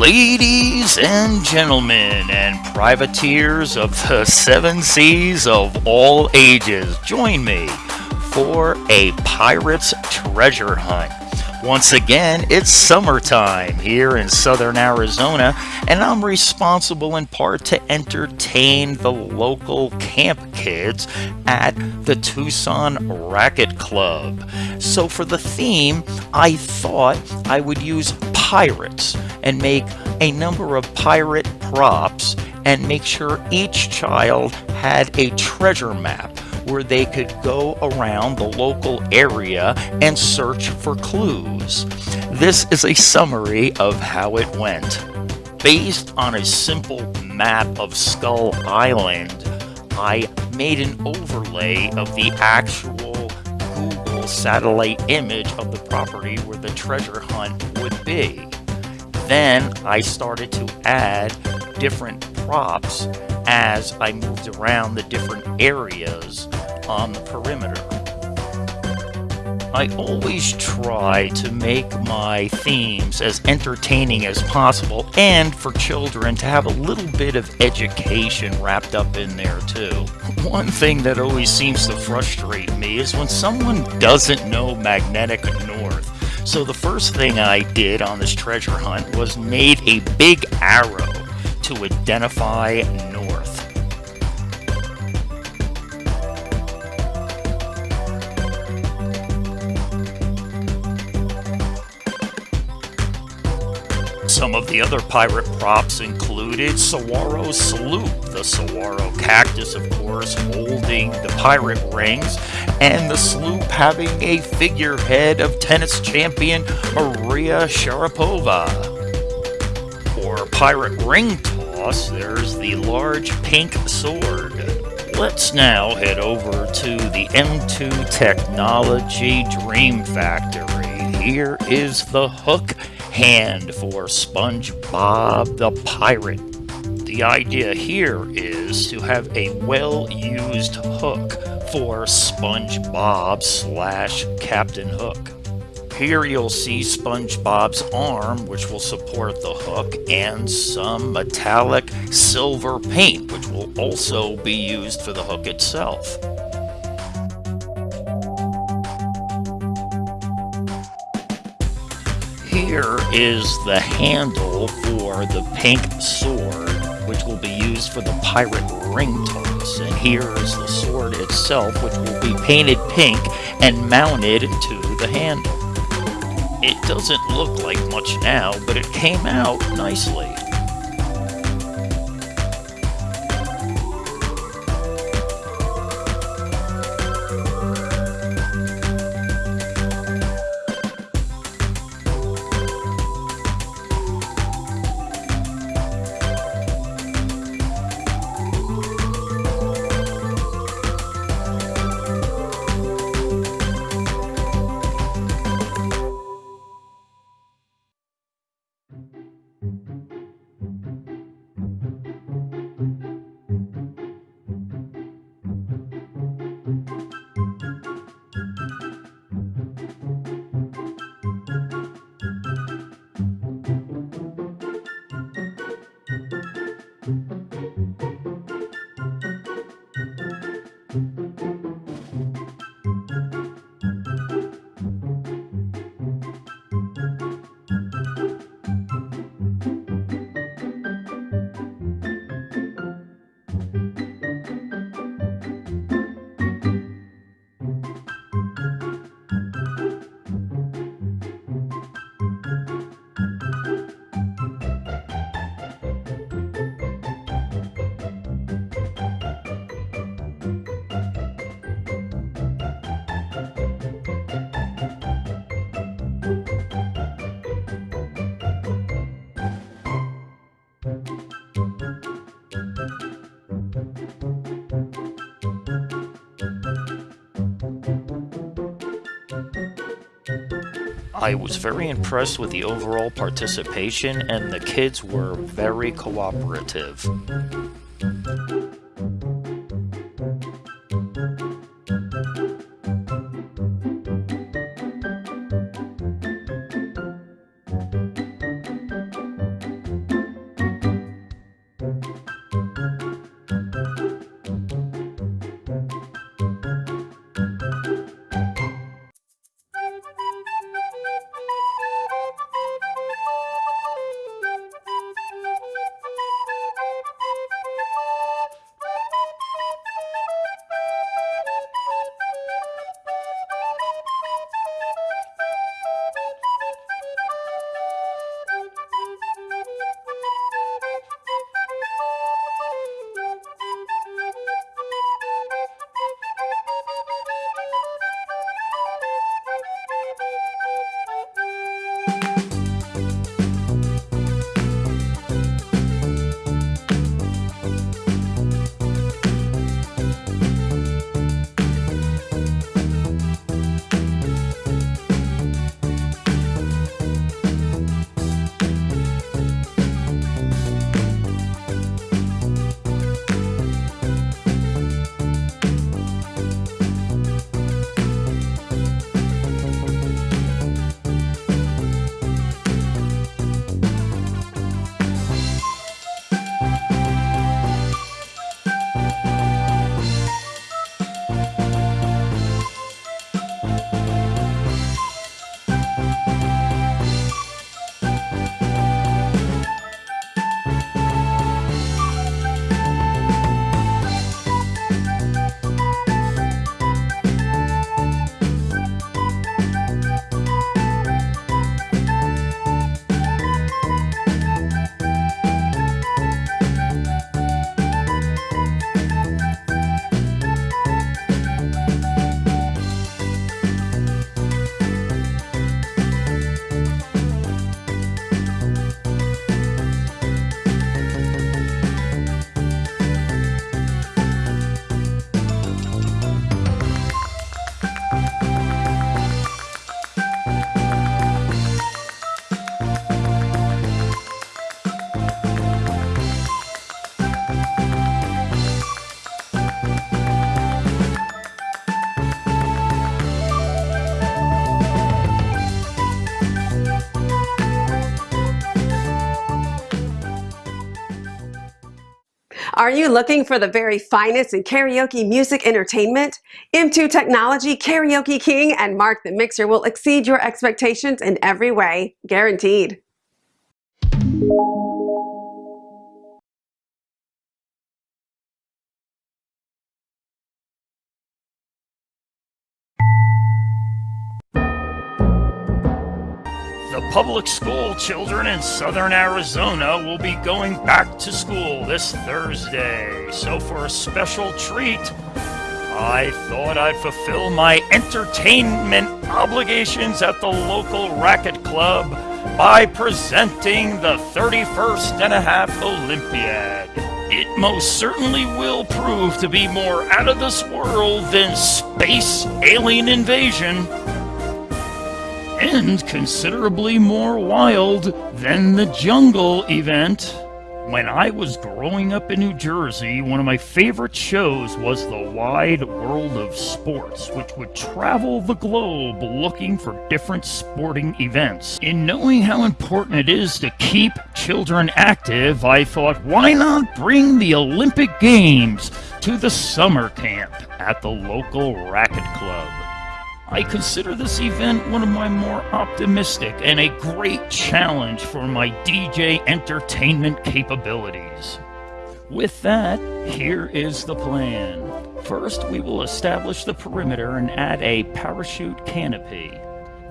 Ladies and gentlemen, and privateers of the seven seas of all ages, join me for a pirate's treasure hunt. Once again, it's summertime here in southern Arizona, and I'm responsible in part to entertain the local camp kids at the Tucson Racket Club. So, for the theme, I thought I would use pirates and make a number of pirate props and make sure each child had a treasure map where they could go around the local area and search for clues. This is a summary of how it went. Based on a simple map of Skull Island, I made an overlay of the actual satellite image of the property where the treasure hunt would be. Then I started to add different props as I moved around the different areas on the perimeter. I always try to make my themes as entertaining as possible and for children to have a little bit of education wrapped up in there too. One thing that always seems to frustrate me is when someone doesn't know magnetic north. So the first thing I did on this treasure hunt was made a big arrow to identify Some of the other pirate props included Saguaro Sloop, the saguaro cactus, of course, holding the pirate rings, and the sloop having a figurehead of tennis champion Maria Sharapova. For pirate ring toss, there's the large pink sword. Let's now head over to the M2 Technology Dream Factory. Here is the hook hand for SpongeBob the Pirate. The idea here is to have a well-used hook for SpongeBob slash Captain Hook. Here you'll see SpongeBob's arm, which will support the hook, and some metallic silver paint, which will also be used for the hook itself. Here is the handle for the pink sword, which will be used for the pirate ring toss. And here is the sword itself, which will be painted pink and mounted to the handle. It doesn't look like much now, but it came out nicely. I was very impressed with the overall participation and the kids were very cooperative. Are you looking for the very finest in karaoke music entertainment? M2 Technology, Karaoke King, and Mark the Mixer will exceed your expectations in every way, guaranteed. The public school children in southern Arizona will be going back to school this Thursday. So, for a special treat, I thought I'd fulfill my entertainment obligations at the local racket club by presenting the 31st and a half Olympiad. It most certainly will prove to be more out of this world than space alien invasion and considerably more wild than the jungle event. When I was growing up in New Jersey, one of my favorite shows was The Wide World of Sports, which would travel the globe looking for different sporting events. In knowing how important it is to keep children active, I thought, why not bring the Olympic Games to the summer camp at the local racket club? I consider this event one of my more optimistic and a great challenge for my DJ entertainment capabilities. With that, here is the plan. First, we will establish the perimeter and add a parachute canopy.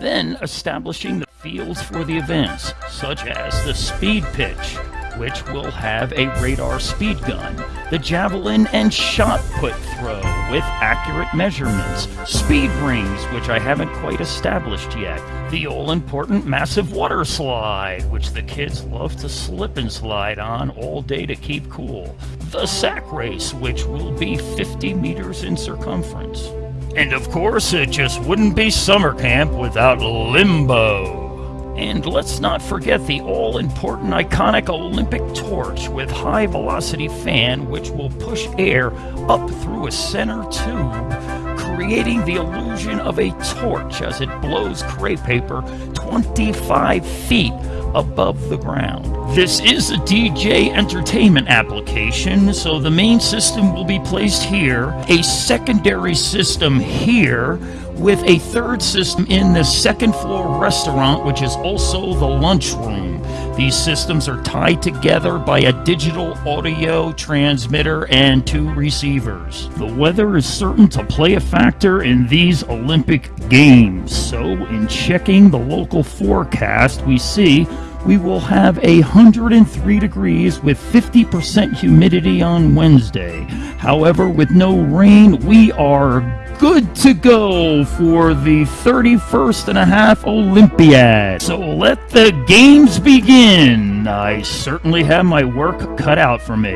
Then, establishing the fields for the events, such as the speed pitch, which will have a radar speed gun, the javelin and shot put throw with accurate measurements, speed rings, which I haven't quite established yet, the all important massive water slide, which the kids love to slip and slide on all day to keep cool, the sack race, which will be 50 meters in circumference. And of course, it just wouldn't be summer camp without limbo. And let's not forget the all important iconic Olympic torch with high velocity fan, which will push air up through a center tube, creating the illusion of a torch as it blows crepe paper 25 feet above the ground. This is a DJ entertainment application, so the main system will be placed here, a secondary system here, with a third system in the second floor restaurant, which is also the lunchroom. These systems are tied together by a digital audio transmitter and two receivers. The weather is certain to play a factor in these Olympic Games, so in checking the local forecast, we see we will have 103 degrees with 50% humidity on Wednesday. However, with no rain, we are good to go for the 31st and a half Olympiad. So let the games begin. I certainly have my work cut out for me.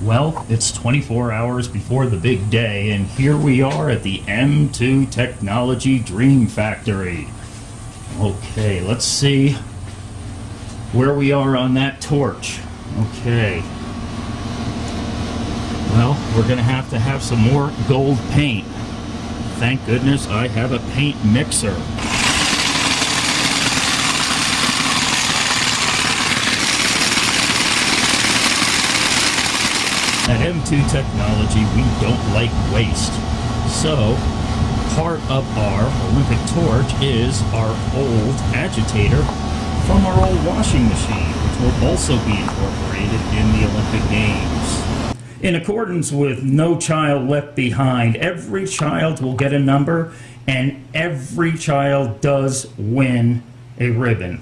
Well, it's 24 hours before the big day, and here we are at the M2 Technology Dream Factory. Okay, let's see where we are on that torch. Okay. Well, we're going to have to have some more gold paint. Thank goodness I have a paint mixer. At M2 Technology, we don't like waste. So, part of our Olympic torch is our old agitator from our old washing machine will also be incorporated in the Olympic Games. In accordance with No Child Left Behind, every child will get a number and every child does win a ribbon.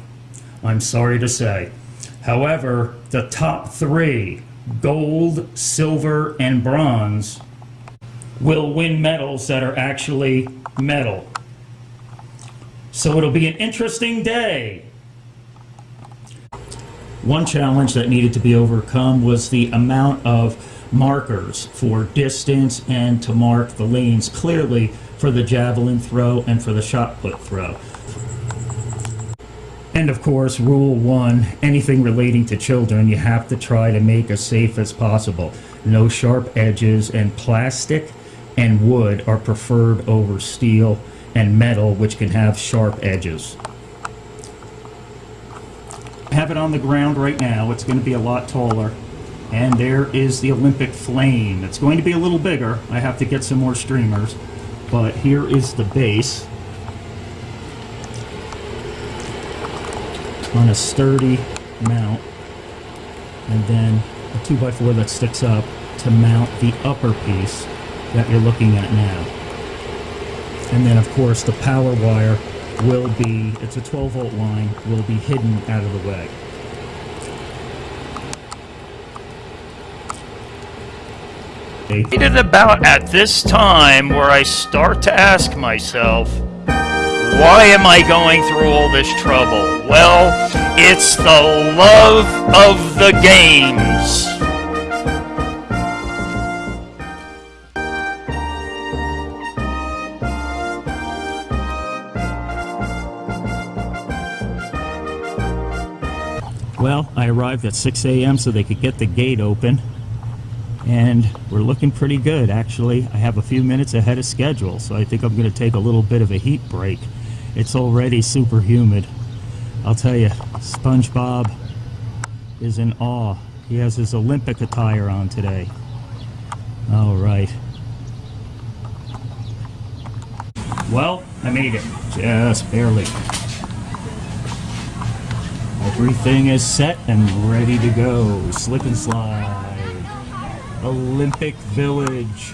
I'm sorry to say. However, the top three, gold, silver, and bronze, will win medals that are actually metal. So it'll be an interesting day. One challenge that needed to be overcome was the amount of markers for distance and to mark the lanes clearly for the javelin throw and for the shot put throw. And of course, rule one, anything relating to children, you have to try to make as safe as possible. No sharp edges and plastic and wood are preferred over steel and metal, which can have sharp edges. Have it on the ground right now. It's going to be a lot taller. And there is the Olympic flame. It's going to be a little bigger. I have to get some more streamers. But here is the base. On a sturdy mount. And then a 2x4 that sticks up to mount the upper piece that you're looking at now. And then of course the power wire will be, it's a 12 volt line, will be hidden out of the way. It is about at this time where I start to ask myself, why am I going through all this trouble? Well, it's the love of the games. Arrived at 6 a.m. so they could get the gate open. And we're looking pretty good, actually. I have a few minutes ahead of schedule, so I think I'm going to take a little bit of a heat break. It's already super humid. I'll tell you, SpongeBob is in awe. He has his Olympic attire on today. All right. Well, I made it. Just barely. Everything is set and ready to go. Slip and slide. Olympic Village.